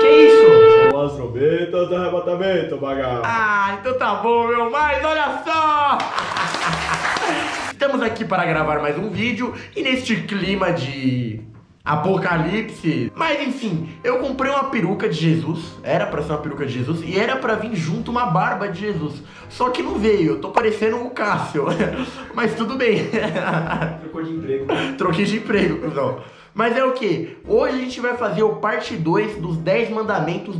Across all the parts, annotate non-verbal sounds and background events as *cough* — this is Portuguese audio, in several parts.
Que isso? São as trombetas do arrebatamento, bagaço. Ah, então tá bom, meu. Mas olha só! Estamos aqui para gravar mais um vídeo e neste clima de apocalipse. Mas enfim, eu comprei uma peruca de Jesus, era pra ser uma peruca de Jesus, e era pra vir junto uma barba de Jesus. Só que não veio, eu tô parecendo o Cássio. *laughs* Mas tudo bem. Trocou de emprego. Troquei de emprego, cuzão. Mas é o que? Hoje a gente vai fazer o parte 2 dos 10 mandamentos.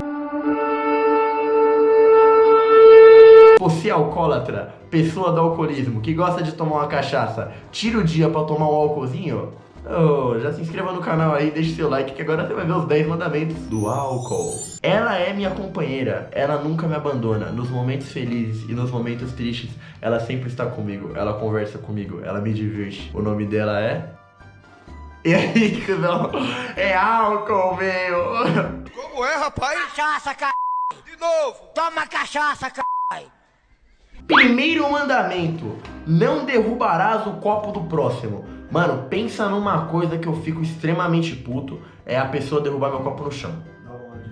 Você é alcoólatra, pessoa do alcoolismo, que gosta de tomar uma cachaça, tira o dia pra tomar um álcoolzinho? Oh, já se inscreva no canal aí, deixe seu like que agora você vai ver os 10 mandamentos do álcool. Ela é minha companheira, ela nunca me abandona. Nos momentos felizes e nos momentos tristes, ela sempre está comigo. Ela conversa comigo, ela me diverte. O nome dela é... E aí, cuzão? É álcool, meu! Como é, rapaz? Cachaça, c... De novo. Toma cachaça, c... Primeiro mandamento: não derrubarás o copo do próximo. Mano, pensa numa coisa que eu fico extremamente puto: é a pessoa derrubar meu copo no chão.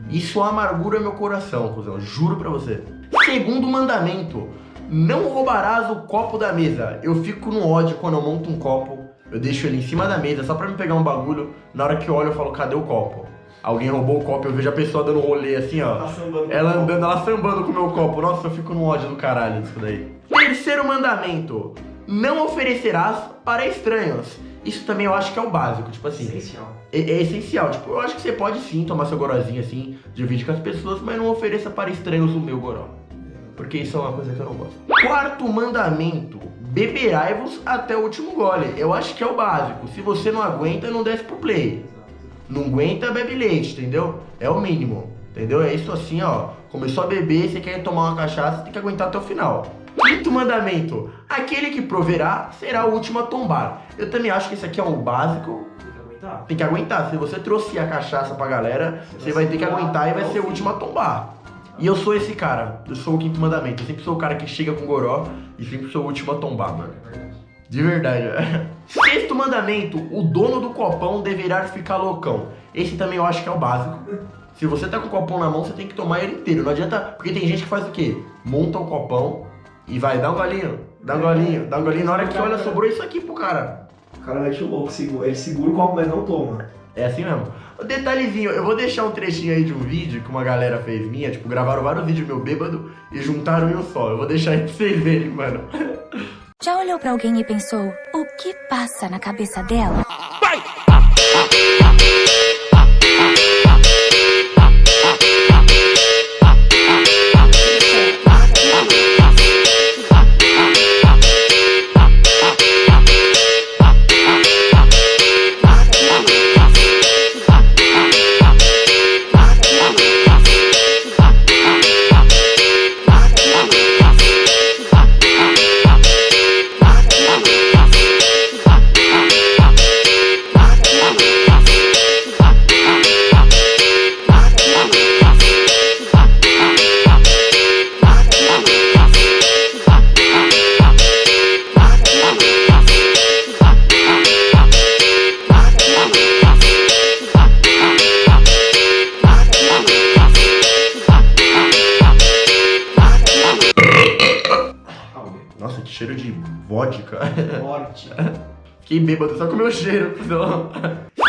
Isso amargura meu coração, cuzão, juro pra você. Segundo mandamento: não roubarás o copo da mesa. Eu fico no ódio quando eu monto um copo, eu deixo ele em cima da mesa só pra me pegar um bagulho. Na hora que eu olho, eu falo: cadê o copo? Alguém roubou o copo, eu vejo a pessoa dando rolê assim, ó. Tá ela andando, ela sambando com o meu copo. Nossa, eu fico no ódio do caralho disso daí. Terceiro mandamento: não oferecerás para estranhos. Isso também eu acho que é o básico, tipo assim. Essencial. É, é essencial, tipo, eu acho que você pode sim tomar seu gorozinho assim, dividir com as pessoas, mas não ofereça para estranhos o meu goró. Porque isso é uma coisa que eu não gosto. Quarto mandamento: beberai-vos até o último gole. Eu acho que é o básico. Se você não aguenta, não desce pro play. Não aguenta, bebe leite, entendeu? É o mínimo, entendeu? É isso assim, ó. Começou a beber, você quer tomar uma cachaça, tem que aguentar até o final. Quinto mandamento: aquele que proverá será o último a tombar. Eu também acho que esse aqui é o básico. Tem que aguentar. Tem que aguentar. Se você trouxe a cachaça pra galera, você vai ter que aguentar e vai ser o último a tombar. E eu sou esse cara. Eu sou o quinto mandamento. Eu sempre sou o cara que chega com goró e sempre sou o último a tombar, mano. De verdade. *laughs* Sexto mandamento: o dono do copão deverá ficar loucão. Esse também eu acho que é o básico. Se você tá com o copão na mão, você tem que tomar ele inteiro. Não adianta. Porque tem gente que faz o quê? Monta o copão e vai dar um golinho, dá um golinho, dá um golinho. Na hora que olha, sobrou isso aqui pro cara. O cara mete o louco, ele segura o copo, mas não toma. É assim mesmo. O detalhezinho, eu vou deixar um trechinho aí de um vídeo que uma galera fez minha, tipo, gravaram vários vídeos meu bêbado e juntaram em um só. Eu vou deixar aí pra vocês verem, mano. Já olhou pra alguém e pensou, o que passa na cabeça dela? Nossa, que cheiro de vodka. *laughs* Morte. Fiquei bêbado só com o meu cheiro. *laughs* cuzão.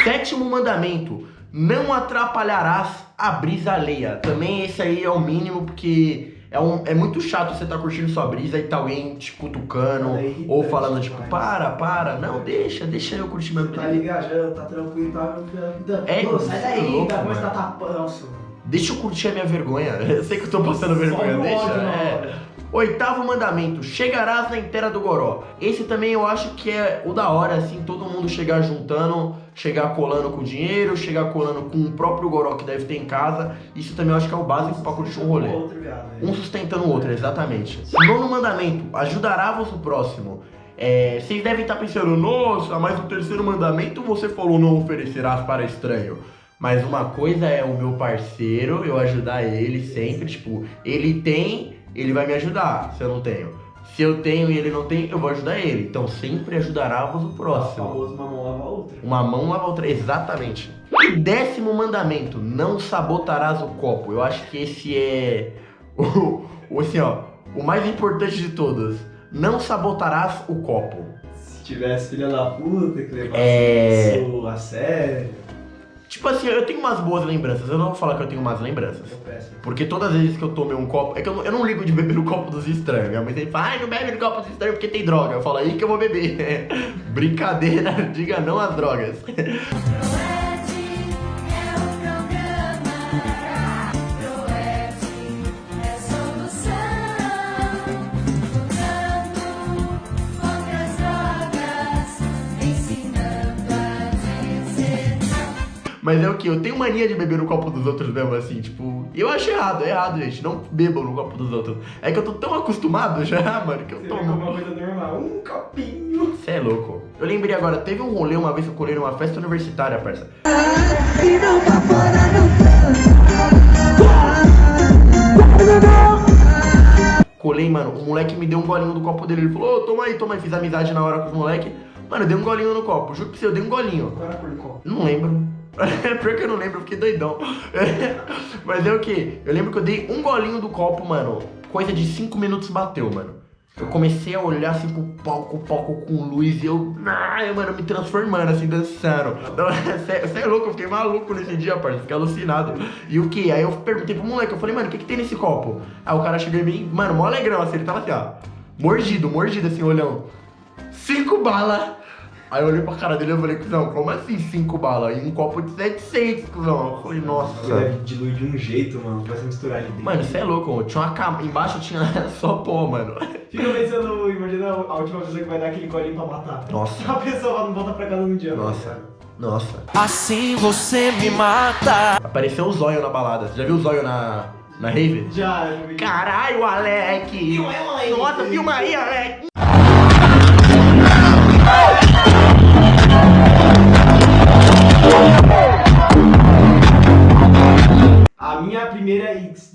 Sétimo mandamento: não atrapalharás a brisa alheia. Também esse aí é o mínimo, porque é, um, é muito chato você tá curtindo sua brisa e tá alguém te cutucando É ou falando tipo, demais. para, para. Não, deixa, deixa eu curtir minha Tá brisa. ligajando, tá tranquilo, tá. É, Pô, sai daí, louco, tá tapando. Deixa eu curtir a minha vergonha. *laughs* Eu sei que eu tô passando vergonha, deixa. ódio é. Oitavo mandamento, chegarás na inteira do goró. Esse também eu acho que é o da hora, assim, todo mundo chegar juntando, chegar colando com dinheiro, chegar colando com o próprio goró que deve ter em casa. Isso também eu acho que é o básico pra curtir um rolê. Né? Um sustentando o outro, exatamente. Nono mandamento, ajudará-vos o próximo. É, vocês devem estar pensando, nossa, mas o terceiro mandamento você falou não oferecerás para estranho. Mas uma coisa é o meu parceiro, eu ajudar ele sempre, tipo, ele tem, ele vai me ajudar, se eu não tenho. Se eu tenho e ele não tem, eu vou ajudar ele. Então sempre ajudará-vos o O próximo. famoso uma mão lava a outra. Uma mão lava a outra, exatamente. E décimo mandamento, não sabotarás o copo. Eu acho que esse é *laughs* o, o assim, ó, o mais importante de todos. Não sabotarás o copo. Se tivesse filha da puta que levasse É. isso a sério. Tipo assim, eu tenho umas boas lembranças. Eu não vou falar que eu tenho umas lembranças. Eu peço. Porque todas as vezes que eu tomei um copo. É que eu não, eu não ligo de beber no copo dos estranhos. Minha mãe sempre fala, ai, não bebe no copo dos estranhos porque tem droga. Eu falo, aí que eu vou beber. *laughs* Brincadeira, *laughs* diga não às drogas. *laughs* Mas é o que? Eu tenho mania de beber no copo dos outros mesmo, assim, tipo. Eu acho errado, é errado, gente. Não bebam no copo dos outros. É que eu tô tão acostumado já, *laughs* mano, que eu Você tomo. uma coisa normal. Um copinho. Você é louco. Eu lembrei agora, teve um rolê uma vez que eu colei numa festa universitária, parça. Colei, mano, o moleque me deu um golinho do copo dele. Ele falou, ô, toma aí, toma aí. Fiz amizade na hora com os moleque. Mano, eu dei um golinho no copo. Juro pra você, eu dei um golinho. Qual era a cor do copo? Não lembro. *laughs* Pior que eu não lembro, eu fiquei doidão. *laughs* Mas é o que? Eu lembro que eu dei um golinho do copo, mano. Coisa de 5 minutos bateu, mano. Eu comecei a olhar assim pro palco, palco com luz e eu. Ai, mano, me transformando, assim, dançando. Você *laughs* é louco, eu fiquei maluco nesse dia, parceiro. Fiquei alucinado. E o que? Aí eu perguntei pro moleque, eu falei, mano, o que, que tem nesse copo? Aí o cara chegou em mim, mano, mó alegrão, assim, ele tava assim, ó. Mordido, mordido, assim, olhando. Cinco balas. Aí eu olhei pra cara dele e falei, cuzão, como assim cinco balas? E um copo de 700, cuzão. Eu falei, Ele nossa. deve diluir de um jeito, mano. Vai se misturar ali dentro. Mano, você é louco, tinha uma cama. Embaixo tinha *laughs* só pó, mano. Fica pensando, imagina a última pessoa que vai dar aquele colinho pra matar. Nossa. A pessoa não volta pra casa num dia. Nossa. mano. Nossa. Assim você me mata. Apareceu o zóio na balada. Você já viu o zóio na, na rave? Já, já vi. Caralho, Alec! Filma aí, Alec. Nossa, filma aí, Alec!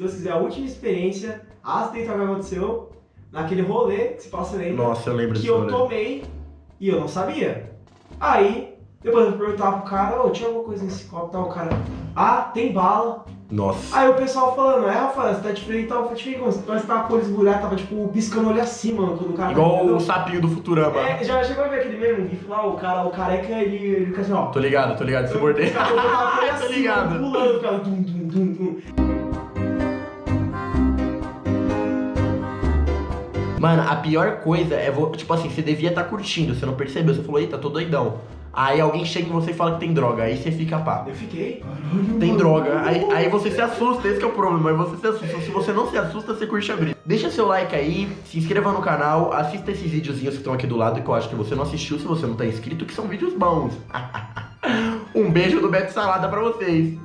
Deus quiser, a última experiência acidental que aconteceu naquele rolê, que se passa lembra, Nossa, eu lembro que eu rolê. tomei e eu não sabia. Aí, depois eu perguntava pro cara, ô, tinha alguma coisa nesse copo, tal, o cara, ah, tem bala. Nossa. Aí o pessoal falando, é, Rafael, você tá diferente, tal, eu falei, diferente, como? Parece que tava com o olho esbugalhado, tava, tipo, piscando olho assim, mano, quando o cara... Igual o sapinho do Futurama. É, já chegou a ver aquele mesmo gif lá, o cara, o careca, ele, ele fica assim, ó... Tô ligado, tô ligado, se mordei. com *laughs* Tô ligado. Pulando, dum, dum, dum. Mano, a pior coisa é, tipo assim, você devia estar curtindo, você não percebeu, você falou, eita, tô doidão. Aí alguém chega em você e fala que tem droga, aí você fica pá. Eu fiquei... Tem droga, aí, aí você se assusta, esse que é o problema, aí você se assusta. Se você não se assusta, você curte a brisa. Deixa seu like aí, se inscreva no canal, assista esses videozinhos que estão aqui do lado, que eu acho que você não assistiu se você não tá inscrito, que são vídeos bons. *laughs* um beijo do Beto Salada pra vocês.